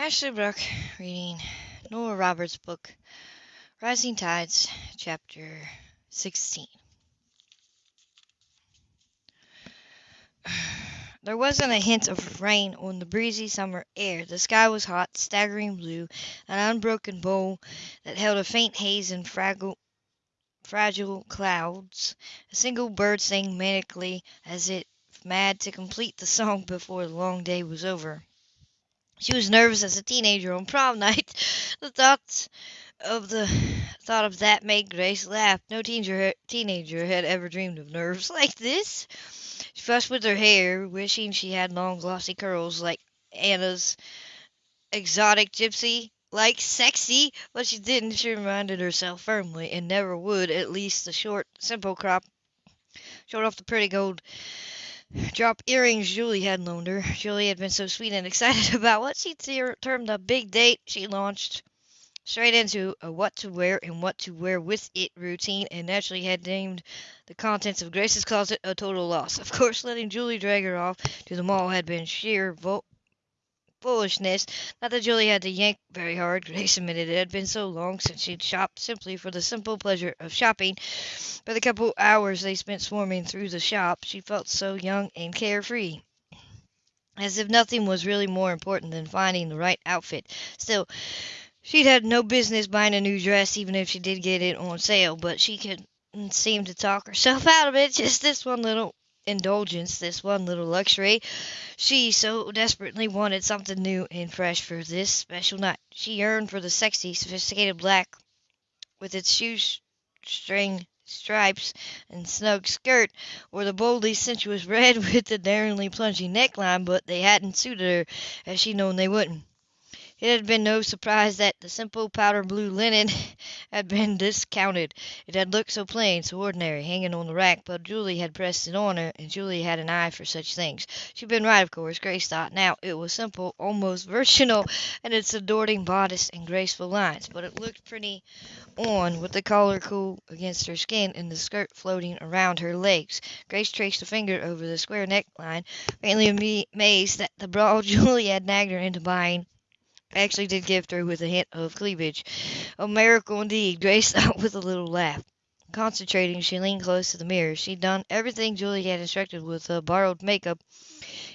Ashley Brooke reading Nora Roberts' book, Rising Tides, Chapter 16. There wasn't a hint of rain on the breezy summer air. The sky was hot, staggering blue, an unbroken bowl that held a faint haze and fragile, fragile clouds. A single bird sang manically as if mad to complete the song before the long day was over. She was nervous as a teenager on prom night. The thoughts of the thought of that made Grace laugh. No teenager, teenager had ever dreamed of nerves like this. She fussed with her hair, wishing she had long glossy curls like Anna's exotic gypsy. Like sexy, but she didn't, she reminded herself firmly, and never would, at least the short, simple crop showed off the pretty gold drop earrings Julie had loaned her. Julie had been so sweet and excited about what she termed a big date, she launched straight into a what to wear and what to wear with it routine and naturally had named the contents of Grace's closet a total loss. Of course, letting Julie drag her off to the mall had been sheer vo- foolishness. Not that Julie had to yank very hard, Grace admitted it had been so long since she'd shopped simply for the simple pleasure of shopping. For the couple hours they spent swarming through the shop, she felt so young and carefree. As if nothing was really more important than finding the right outfit. Still, she'd had no business buying a new dress, even if she did get it on sale, but she could seem to talk herself out of it. Just this one little indulgence, this one little luxury. She so desperately wanted something new and fresh for this special night. She yearned for the sexy, sophisticated black with its shoestring stripes and snug skirt, or the boldly sensuous red with the daringly plunging neckline, but they hadn't suited her, as she'd known they wouldn't. It had been no surprise that the simple powder blue linen had been discounted. It had looked so plain, so ordinary, hanging on the rack, but Julie had pressed it on her, and Julie had an eye for such things. She'd been right, of course, Grace thought. Now, it was simple, almost virginal, in its adoring bodice and graceful lines, but it looked pretty on, with the collar cool against her skin and the skirt floating around her legs. Grace traced a finger over the square neckline, faintly amazed that the bra Julie had nagged her into buying actually did give through with a hint of cleavage. A miracle indeed, Grace thought with a little laugh. Concentrating, she leaned close to the mirror. She'd done everything Julie had instructed with uh, borrowed makeup,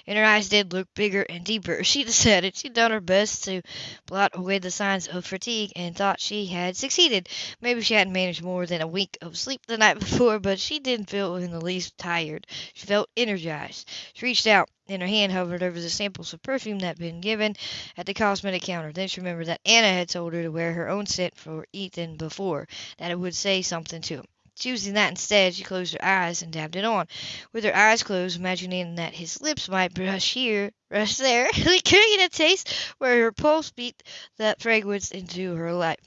and her eyes did look bigger and deeper. She decided she'd done her best to blot away the signs of fatigue and thought she had succeeded. Maybe she hadn't managed more than a wink of sleep the night before, but she didn't feel in the least tired. She felt energized. She reached out and her hand hovered over the samples of perfume that had been given at the cosmetic counter. Then she remembered that Anna had told her to wear her own scent for Ethan before, that it would say something to him. Choosing that instead, she closed her eyes and dabbed it on. With her eyes closed, imagining that his lips might brush here, brush there, recreating a taste where her pulse beat that fragrance into her life.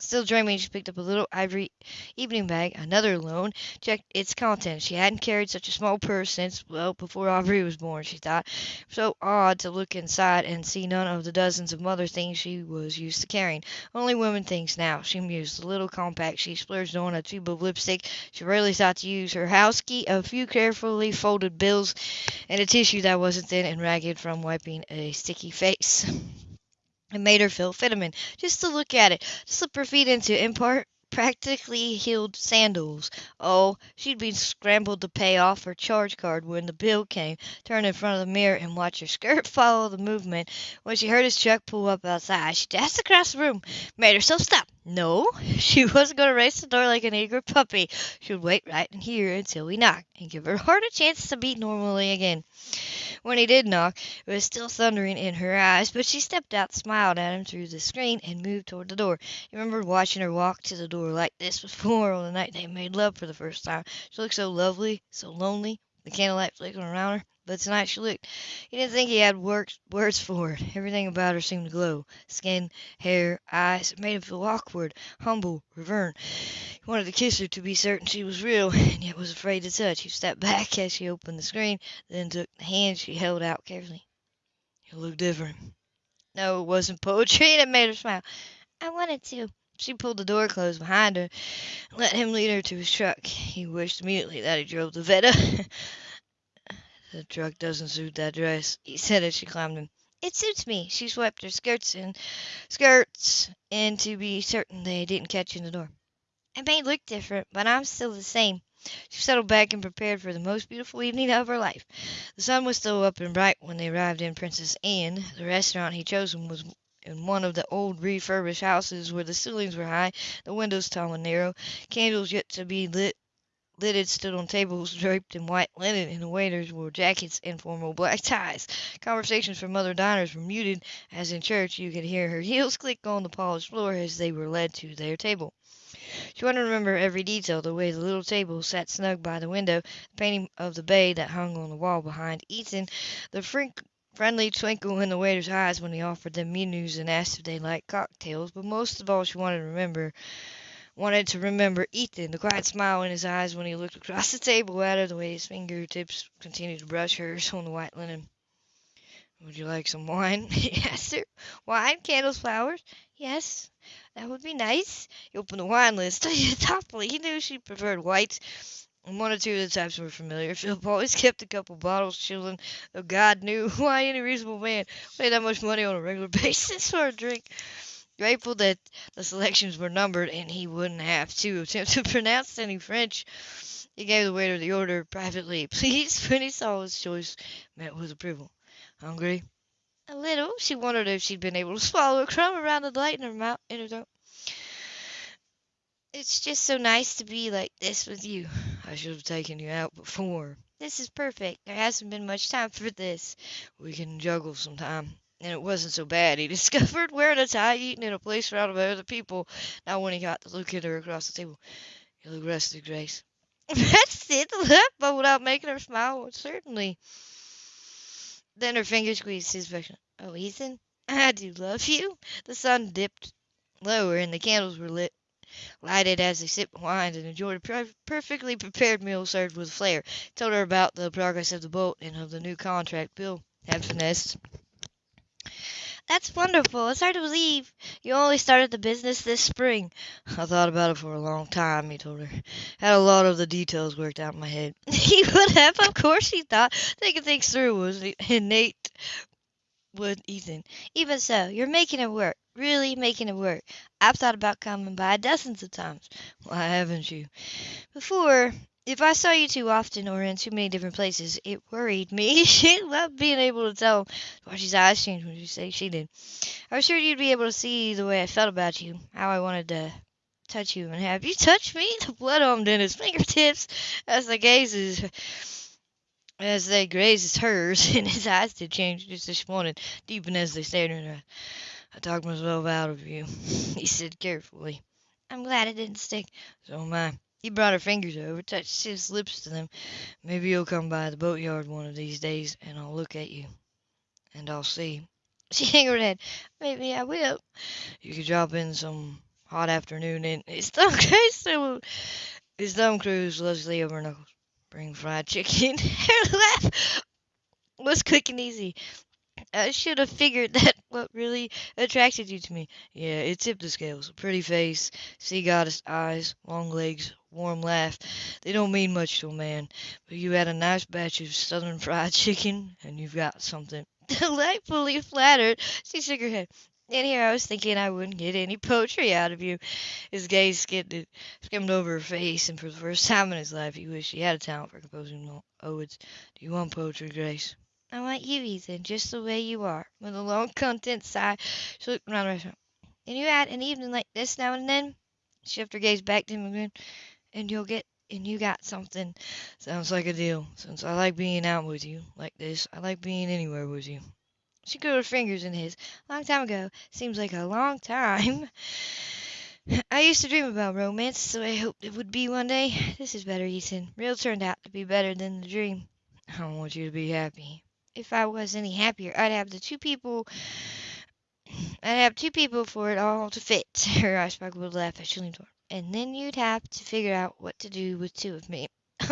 Still dreaming, she picked up a little ivory evening bag, another loan, checked its contents. She hadn't carried such a small purse since, well, before Aubrey was born, she thought. So odd to look inside and see none of the dozens of mother things she was used to carrying. Only women things now, she mused. The little compact she splurged on, a tube of lipstick she rarely thought to use, her house key, a few carefully folded bills, and a tissue that wasn't thin and ragged from wiping a sticky face. It made her feel vitamin just to look at it, slip her feet into impart practically heeled sandals. Oh, she'd been scrambled to pay off her charge card when the bill came, turn in front of the mirror and watch her skirt follow the movement. When she heard his truck pull up outside, she dashed across the room, made herself stop. No, she wasn't going to race the door like an eager puppy. She would wait right in here until we knocked and give her heart a chance to beat normally again. When he did knock, it was still thundering in her eyes, but she stepped out, smiled at him through the screen, and moved toward the door. He remembered watching her walk to the door like this before on the night they made love for the first time. She looked so lovely, so lonely, the candlelight flickering around her. But tonight she looked. He didn't think he had words for it. Everything about her seemed to glow. Skin, hair, eyes. It made him feel awkward, humble, reverent. He wanted to kiss her to be certain she was real, and yet was afraid to touch. He stepped back as she opened the screen, then took the hand she held out carefully. You look different. No, it wasn't poetry, and it made her smile. I wanted to. She pulled the door closed behind her and let him lead her to his truck. He wished immediately that he drove the Vette. The truck doesn't suit that dress, he said as she climbed in. It suits me. She swept her skirts and skirts and to be certain they didn't catch in the door. I may look different, but I'm still the same. She settled back and prepared for the most beautiful evening of her life. The sun was still up and bright when they arrived in Princess Anne. The restaurant he'd chosen was in one of the old refurbished houses where the ceilings were high, the windows tall and narrow. Candles yet to be lit lidded stood on tables draped in white linen, and the waiters wore jackets and formal black ties. Conversations from other diners were muted. As in church, you could hear her heels click on the polished floor as they were led to their table. She wanted to remember every detail, the way the little table sat snug by the window, the painting of the bay that hung on the wall behind Ethan, the frink friendly twinkle in the waiter's eyes when he offered them menus and asked if they liked cocktails, but most of all she wanted to remember wanted to remember Ethan, the quiet smile in his eyes when he looked across the table at her, the way his fingertips continued to brush hers on the white linen. Would you like some wine? he asked her. Wine, candles, flowers? Yes, that would be nice. He opened the wine list thoughtfully. He knew she preferred whites, one or two of the types were familiar. Phillip always kept a couple bottles chilling, though God knew why any reasonable man paid that much money on a regular basis for a drink. Grateful that the selections were numbered and he wouldn't have to attempt to pronounce any French, he gave the waiter the order privately, please, when he saw his choice met with approval. Hungry? A little. She wondered if she'd been able to swallow a crumb around the light in her mouth, in her throat. It's just so nice to be like this with you. I should have taken you out before. This is perfect. There hasn't been much time for this. We can juggle some time. And it wasn't so bad, he discovered, wearing a tie, eating in a place surrounded by other people. Now when he got to look at her across the table, you look rested, Grace. rested? but without making her smile, certainly. Then her fingers squeezed his affection. Oh, Ethan, I do love you. The sun dipped lower and the candles were lit lighted as they sipped wine and enjoyed a per- perfectly prepared meal served with flair. Told her about the progress of the boat and of the new contract Bill had finessed. That's wonderful. It's hard to believe you only started the business this spring. I thought about it for a long time, he told her. Had a lot of the details worked out in my head. he would have, of course, he thought. Thinking things through was innate with Ethan. Even so, you're making it work. Really making it work. I've thought about coming by dozens of times. Why haven't you? Before, if I saw you too often or in too many different places, it worried me. she loved being able to tell. Archie's eyes changed when she she did. I was sure you'd be able to see the way I felt about you, how I wanted to touch you and have you touch me. The blood on Dennis' fingertips as the gazes as they grazed hers, and his eyes did change just this morning, deepen as they stared in her. I talked myself out of you, he said carefully. I'm glad it didn't stick. So am I. He brought her fingers over, touched his lips to them. Maybe you'll come by the boatyard one of these days, and I'll look at you. And I'll see. She hung her head. Maybe I will. You could drop in some hot afternoon and his thumb cruise his thumb cruise Leslie over knuckles. Bring fried chicken. her laugh was quick and easy. I should have figured that what really attracted you to me. Yeah, it tipped the scales. Pretty face, sea goddess eyes, long legs, warm laugh. They don't mean much to a man, but you had a nice batch of southern fried chicken, and you've got something. Delightfully flattered, she shook her head. And here I was thinking I wouldn't get any poetry out of you. His gaze skimmed, skimmed over her face, and for the first time in his life he wished he had a talent for composing odes. Do you want poetry, Grace? I want you, Ethan, just the way you are. With a long, content sigh, she looked around the restaurant. And you had an evening like this now and then? She lifted her gaze back to him again. And you'll get, and you got something. Sounds like a deal. Since I like being out with you, like this, I like being anywhere with you. She grew her fingers in his. Long time ago. Seems like a long time. I used to dream about romance, so I hoped it would be one day. This is better, Ethan. Real turned out to be better than the dream. I want you to be happy if I was any happier, I'd have the two people. I'd have two people for it all to fit. Her eyes sparkled with laugh as she leaned toward. And then you'd have to figure out what to do with two of me.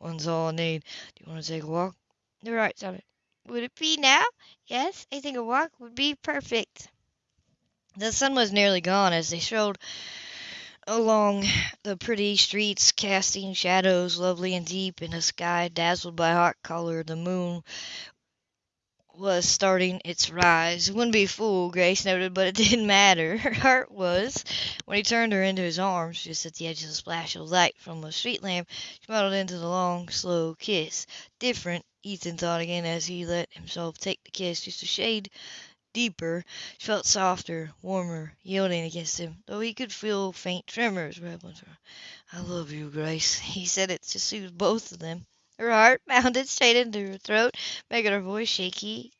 One's all I need. Do you want to take a walk? The right side. Would it be now? Yes, I think a walk would be perfect. The sun was nearly gone as they strolled along the pretty streets, casting shadows lovely and deep in a sky dazzled by hot color. The moon was starting its rise. Wouldn't be full, Grace noted, but it didn't matter. Her heart was. When he turned her into his arms, just at the edge of the splash of light from a street lamp, she melted into the long, slow kiss. Different, Ethan thought again as he let himself take the kiss just a shade deeper. She felt softer, warmer, yielding against him, though he could feel faint tremors rebelling through. I love you, Grace. He said it to soothe both of them. Her heart pounded straight into her throat, making her voice shaky.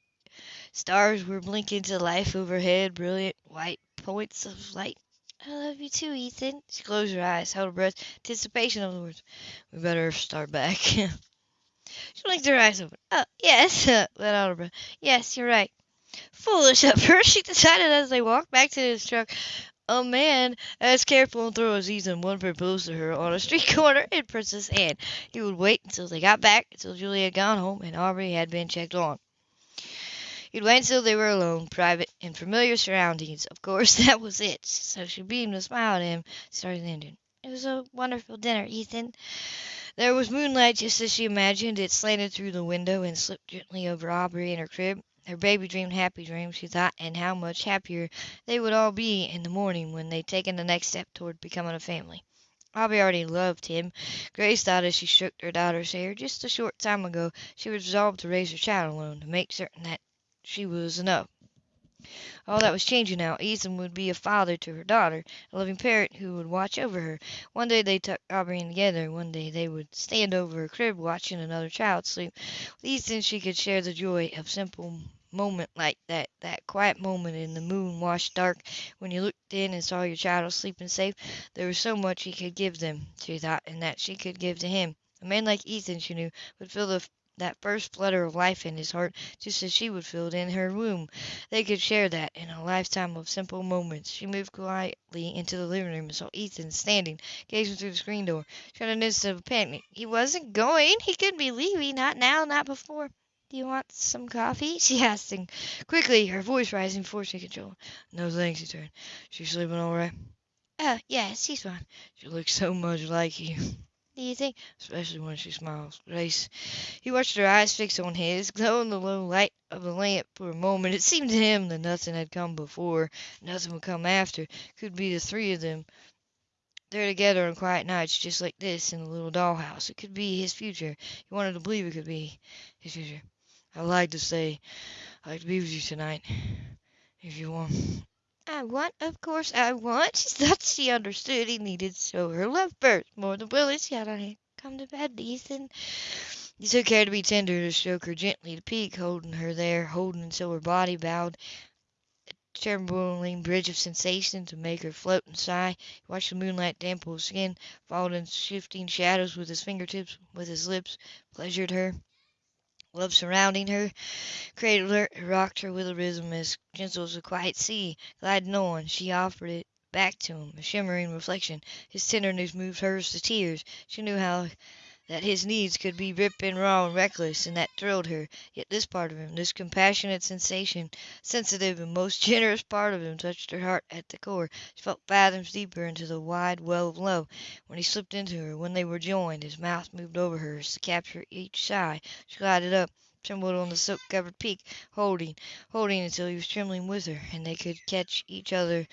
Stars were blinking to life overhead, brilliant white points of light. I love you too, Ethan. She closed her eyes, held her breath, anticipation of the words. We better start back. she blinked her eyes open. Oh, yes, let out her breath. Yes, you're right. Foolish at first, she decided as they walked back to his truck. A man as careful and thorough as Ethan would propose to her on a street corner in Princess Anne. He would wait until they got back, until Julie had gone home and Aubrey had been checked on. He'd wait until they were alone, private, in familiar surroundings. Of course, that was it. So she beamed a smile at him, starting the engine. It was a wonderful dinner, Ethan. There was moonlight just as she imagined. It slanted through the window and slipped gently over Aubrey and her crib. Her baby dreamed happy dreams, she thought, and how much happier they would all be in the morning when they'd taken the next step toward becoming a family. Aubrey already loved him. Grace thought as she stroked her daughter's hair. Just a short time ago she was resolved to raise her child alone, to make certain that she was enough. All that was changing now. Ethan would be a father to her daughter, a loving parent who would watch over her. One day they'd tuck Aubrey in together. One day they would stand over her crib watching another child sleep. With Ethan she could share the joy of simple moment like that, that quiet moment in the moon washed dark when you looked in and saw your child sleeping safe. There was so much he could give them, she thought, and that she could give to him. A man like Ethan, she knew, would feel the that first flutter of life in his heart just as she would feel it in her womb. They could share that in a lifetime of simple moments. She moved quietly into the living room and saw Ethan standing, gazing through the screen door. She to notice of panic. He wasn't going. He couldn't be leaving. Not now, not before. Do you want some coffee? she asked, and quickly, her voice rising before she could control. No thanks, he turned. She's sleeping all right? Oh, yes, she's fine. She looks so much like you. Do you think? Especially when she smiles. Grace. He watched her eyes fixed on his, glow in the low light of the lamp for a moment. It seemed to him that nothing had come before, nothing would come after. Could be the three of them. There together on quiet nights just like this in the little dollhouse. It could be his future. He wanted to believe it could be his future. I'd like to say I'd like to be with you tonight. If you want. I want, of course I want. She thought she understood he needed show her love first, more than yet on him. Come to bed, Ethan. He took care to be tender, to stroke her gently, to peek, holding her there, holding until her body bowed, a trembling bridge of sensation to make her float and sigh. He watched the moonlight dampen her skin, followed in shifting shadows with his fingertips, with his lips, pleasured her. Love surrounding her, cradled her, rocked her with a rhythm as gentle as a quiet sea. Gliding on, she offered it back to him, a shimmering reflection. His tenderness moved hers to tears. She knew how that his needs could be ripping raw and reckless, and that thrilled her. Yet this part of him, this compassionate sensation, sensitive and most generous part of him, touched her heart at the core. She felt fathoms deeper into the wide well of love. When he slipped into her, when they were joined, his mouth moved over hers to capture each sigh. She glided up, trembled on the silk-covered peak, holding, holding until he was trembling with her, and they could catch each other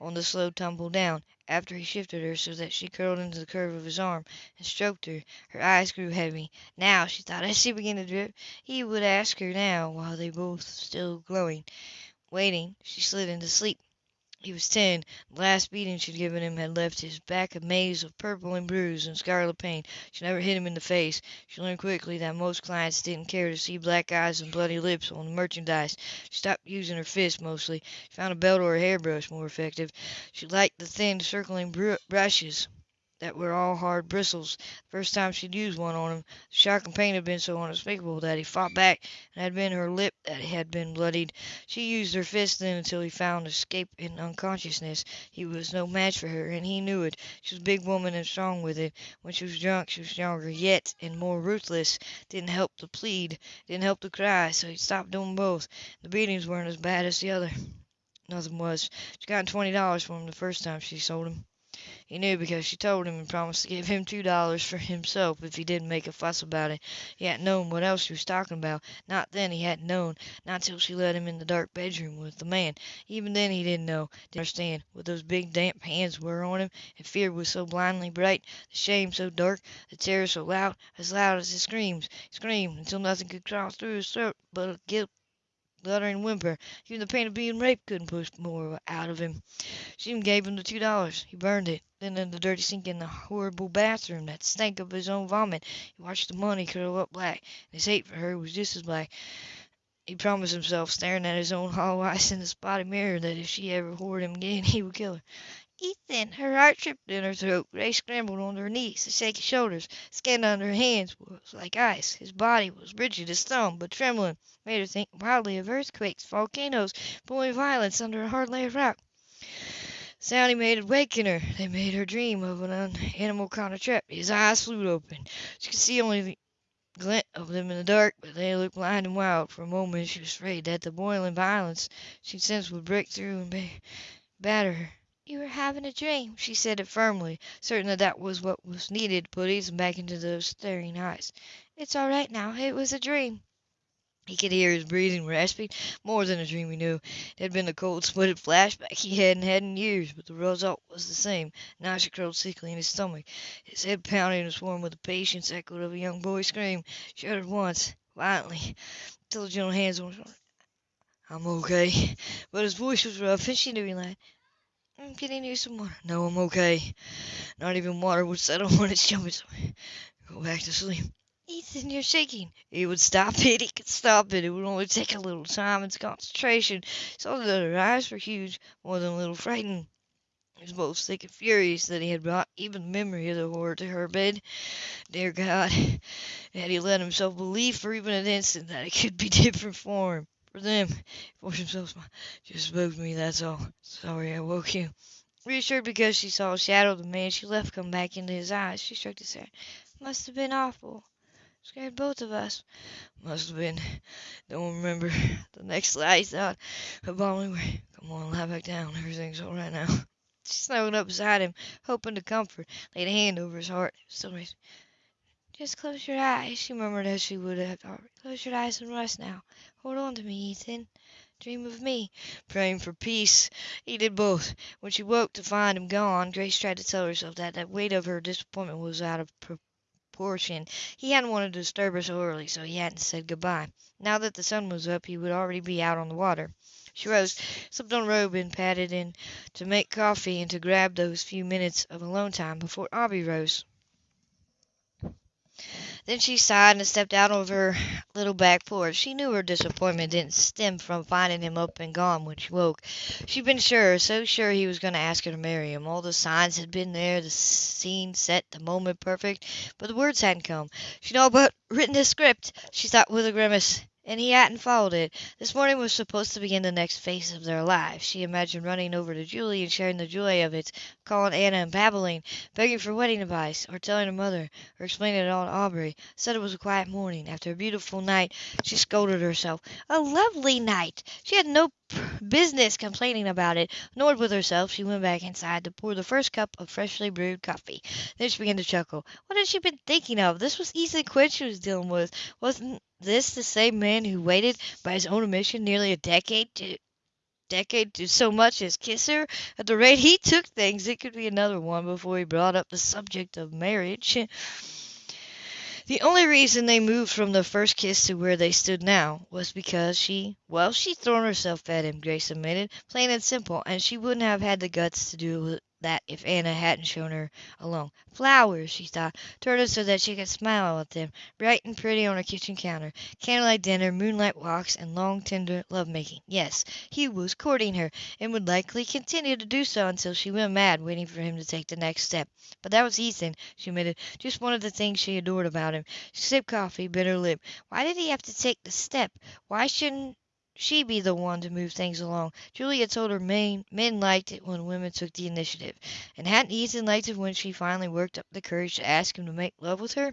on the slow tumble down. After he shifted her so that she curled into the curve of his arm and stroked her, her eyes grew heavy. Now, she thought as she began to drip, he would ask her now, while they both still glowing. Waiting, she slid into sleep. He was ten. The last beating she'd given him had left his back a maze of purple and bruise and scarlet pain. She never hit him in the face. She learned quickly that most clients didn't care to see black eyes and bloody lips on the merchandise. She stopped using her fists mostly. She found a belt or a hairbrush more effective. She liked the thin, circling br brushes that were all hard bristles. The first time she'd used one on him, the shock and pain had been so unspeakable that he fought back, and it had been her lip that had been bloodied. She used her fist then until he found escape in unconsciousness. He was no match for her, and he knew it. She was a big woman and strong with it. When she was drunk she was stronger yet, and more ruthless. Didn't help to plead, didn't help to cry, so he stopped doing both. The beatings weren't as bad as the other. Nothing was. She got twenty dollars for him the first time she sold him. He knew because she told him and promised to give him two dollars for himself if he didn't make a fuss about it. He hadn't known what else she was talking about. Not then he hadn't known. Not till she led him in the dark bedroom with the man. Even then he didn't know, didn't understand, what those big damp hands were on him, and fear was so blindly bright, the shame so dark, the terror so loud, as loud as his screams. He screamed until nothing could crawl through his throat but a guilt guttering whimper. Even the pain of being raped couldn't push more out of him. She even gave him the two dollars. He burned it. Then in the dirty sink in the horrible bathroom that stank of his own vomit, he watched the money curl up black, and his hate for her was just as black. He promised himself, staring at his own hollow eyes in the spotted mirror, that if she ever whored him again, he would kill her. Ethan! Her heart tripped in her throat. Grace scrambled onto her knees. The shaky shoulders, skin under her hands, was like ice. His body was rigid as stone, but trembling. Made her think wildly of earthquakes, volcanoes, boiling violence under a hard layer of rock. The sound he made had wakened her. They made her dream of an animal kind of trap. His eyes flew open. She could see only the glint of them in the dark, but they looked blind and wild. For a moment she was afraid that the boiling violence she sensed would break through and batter her. "You were having a dream," she said it firmly, certain that that was what was needed to put Ethan back into those staring eyes. "It's all right now. It was a dream." He could hear his breathing rasping. More than a dream, he knew. It had been the cold sweated flashback he hadn't had in years, but the result was the same. Nausea curled sickly in his stomach. His head pounded and swarmed with the patience echo of a young boy's scream. Shuddered once, violently, till the gentle hands on. "I'm okay." But his voice was rough, and she knew he lied. "I'm getting you some water." "No, I'm okay. Not even water would settle on its stomach. Go back to sleep." "Ethan, you're shaking." He would stop it. He could stop it. It would only take a little time and concentration. Saw that her eyes were huge, more than a little frightened. He was both sick and furious that he had brought even the memory of the horror to her bed. Dear God, had he let himself believe for even an instant that it could be different for him, for them? He forced himself to smile. Just to me, that's all. Sorry I woke you. Reassured because she saw a shadow of the man she left come back into his eyes, she stroked his hair. Must have been awful. Scared both of us. Must have been. Don't remember. The next night, thought abominably. Come on, lie back down. Everything's all right now. She snuggled up beside him, hoping to comfort, laid a hand over his heart. Still raised. Just close your eyes, she murmured as she would have already. Close your eyes and rest now. Hold on to me, Ethan. Dream of me. Praying for peace. He did both. When she woke to find him gone, Grace tried to tell herself that the weight of her disappointment was out of proportion. He hadn't wanted to disturb her so early, so he hadn't said good-bye. Now that the sun was up, he would already be out on the water. She rose, slipped on robe, and padded in to make coffee and to grab those few minutes of alone time before Aubrey rose. Then she sighed and stepped out of her little back porch. She knew her disappointment didn't stem from finding him up and gone when she woke. She'd been sure, so sure he was going to ask her to marry him. All the signs had been there, the scene set, the moment perfect, but the words hadn't come. She'd all but written the script, she thought with a grimace and he hadn't followed it. This morning was supposed to begin the next phase of their lives. She imagined running over to Julie and sharing the joy of it, calling Anna and babbling, begging for wedding advice, or telling her mother, or explaining it all to Aubrey. Said it was a quiet morning. After a beautiful night, she scolded herself. A lovely night! She had no business complaining about it. Annoyed with herself, she went back inside to pour the first cup of freshly brewed coffee. Then she began to chuckle. What had she been thinking of? This was Ethan Quinn she was dealing with. Wasn't this the same man who waited, by his own admission, nearly a decade to decade to so much as kiss her? At the rate he took things, it could be another one before he brought up the subject of marriage. The only reason they moved from the first kiss to where they stood now was because she, well, she'd thrown herself at him, Grace admitted, plain and simple, and she wouldn't have had the guts to do that if Anna hadn't shown her along. Flowers, she thought, turned so that she could smile at them, bright and pretty on her kitchen counter. Candlelight dinner, moonlight walks, and long, tender love making. Yes, he was courting her, and would likely continue to do so until she went mad waiting for him to take the next step. But that was Ethan, she admitted, just one of the things she adored about him. She sipped coffee, bit her lip. Why did he have to take the step? Why shouldn't she be the one to move things along. Julie told her men, men liked it when women took the initiative. And hadn't Ethan liked it when she finally worked up the courage to ask him to make love with her?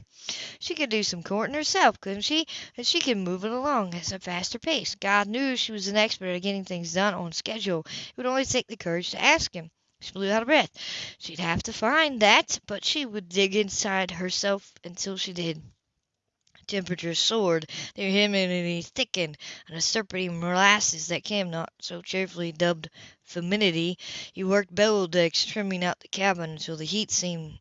She could do some courting herself, couldn't she? And she could move it along at a faster pace. God knew she was an expert at getting things done on schedule. It would only take the courage to ask him. She blew out of breath. She'd have to find that, but she would dig inside herself until she did. Temperature soared, the humidity thickened, and the syrupy molasses that Cam not so cheerfully dubbed "fumidity," he worked below decks, trimming out the cabin until the heat seemed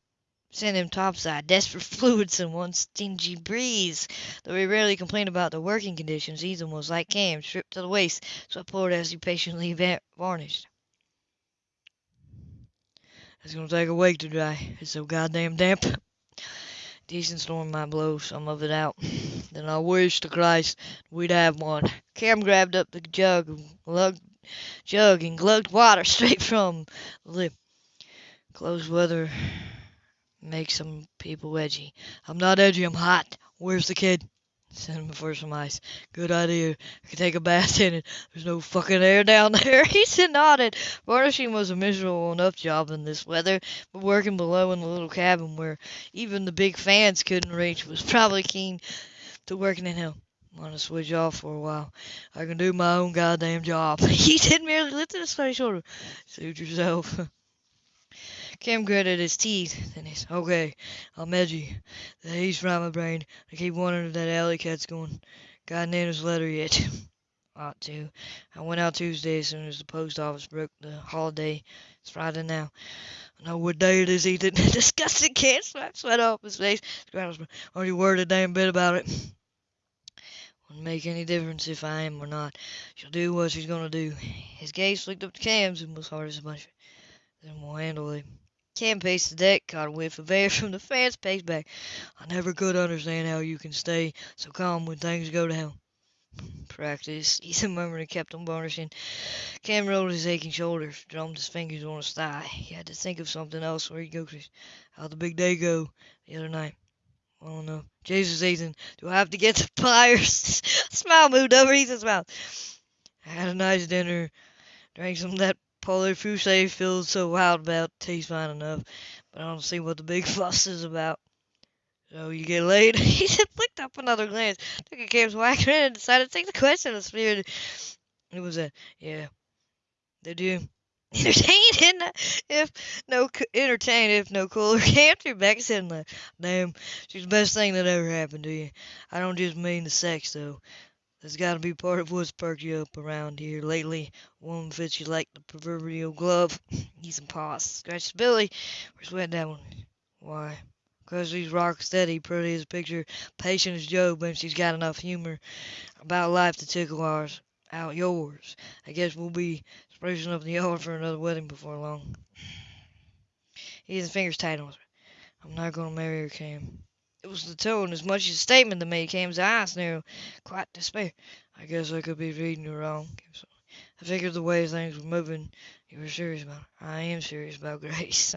sent him topside, desperate fluids and one stingy breeze. Though he rarely complained about the working conditions, Ethan was like Cam, stripped to the waist, sweat poured as he patiently varnished. "It's to take a week to dry. It's so goddamn damp. Decent storm might blow some of it out. Then I wish to Christ we'd have one." Cam grabbed up the jug and lugged, jug and glugged water straight from the lip. Close weather makes some people edgy. I'm not edgy, I'm hot. Where's the kid? Send him for some ice. Good idea. I can take a bath in it. There's no fucking air down there. He said nodded. Varnishing was a miserable enough job in this weather, but working below in the little cabin where even the big fans couldn't reach was probably keen to working in hell. Want to switch off for a while. I can do my own goddamn job. he did merely lift his funny shoulder. Suit yourself. Cam gritted his teeth. Then he said, Okay, I'm edgy. The haze from my brain. I keep wondering if that alley cat's going. Got Nana's letter yet? Ought to. I went out Tuesday as soon as the post office broke the holiday. It's Friday now. I know what day it is, Ethan. Disgusted Cam slapped sweat off his face. Are you worried a damn bit about it? Wouldn't make any difference if I am or not. She'll do what she's gonna do. His gaze flicked up to Cam's and was hard as a bunch. Then we'll handle it. Cam paced the deck, caught a whiff of air from the fans, paced back. I never could understand how you can stay so calm when things go down. Practice, Ethan murmured and kept on varnishing. Cam rolled his aching shoulders, drummed his fingers on his thigh. He had to think of something else where he'd go. How'd the big day go the other night? I don't know. Jesus, Ethan, do I have to get the pliers? smile moved over Ethan's mouth. I had a nice dinner, drank some of that Fouché feels so wild about tastes fine enough, but I don't see what the big fuss is about. So you get laid? he flicked up another glance, took a Cam's whacker and decided to take the question and spirit. It was a yeah. Did you entertain if no entertain if no cooler? Cam threw back head and. Damn, she's the best thing that ever happened to you. I don't just mean the sex though. That's got to be part of what's perked you up around here lately. One fits you like the proverbial glove. He's some paws. Scratch Billy. Where's sweating that one? Why? Because she's rock steady, pretty as a picture, patient as Job, and she's got enough humor about life to tickle ours out yours. I guess we'll be sprucing up the yard for another wedding before long. He has his fingers tight on her. I'm not going to marry her, Cam. It was the tone as much as a statement that made Cam's eyes narrow. Quite despair. I guess I could be reading you wrong. I figured the way things were moving, you were serious about it. I am serious about Grace.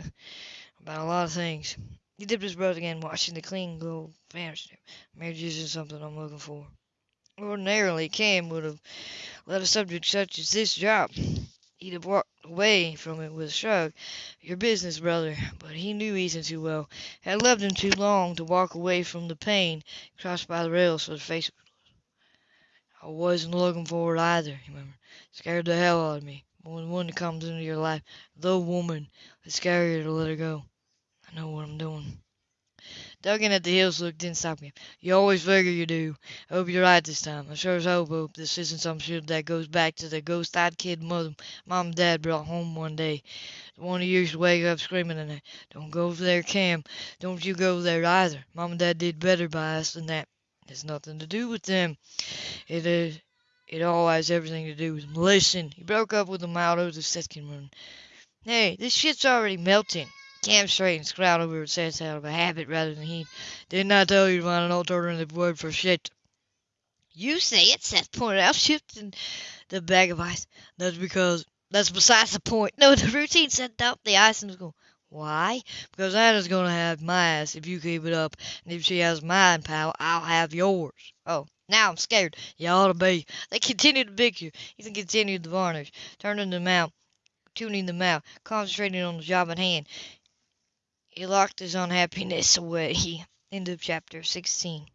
about a lot of things. He dipped his breath again, watching the clean glow vanish. Marriage isn't something I'm looking for. Ordinarily, Cam would have let a subject such as this drop. He'd have walked away from it with a shrug. Your business, brother. But he knew Ethan too well, had loved him too long to walk away from the pain crossed by the rails for the face. I wasn't looking for it either, he murmured. Scared the hell out of me. When one comes into your life, the woman, it's scarier to let her go. I know what I'm doing. Dugging at the heels look didn't stop him. You always figure you do. I hope you're right this time. I sure as hope, hope this isn't some shit that goes back to the ghost-eyed kid mother mom and dad brought home one day. The one who used to wake up screaming in it. Don't go there, Cam. Don't you go there either. Mom and dad did better by us than that. It's nothing to do with them. It is. It all has everything to do with them. Listen, he broke up with a mild of second run. Hey, this shit's already melting. Cam straightened, scowled over his sense out of a habit rather than heat. Didn't I tell you to find an alternative word for shit? You say it, Seth pointed out, shifting the bag of ice. That's because that's besides the point. No, the routine set up the ice in the school. Why? Because Anna's gonna have my ass if you keep it up, and if she has mine, pal, I'll have yours. Oh, now I'm scared. You ought to be. They continued to picture. Ethan continued the varnish, turning them out, tuning them out, concentrating on the job at hand. He locked his unhappiness away. End of chapter 16.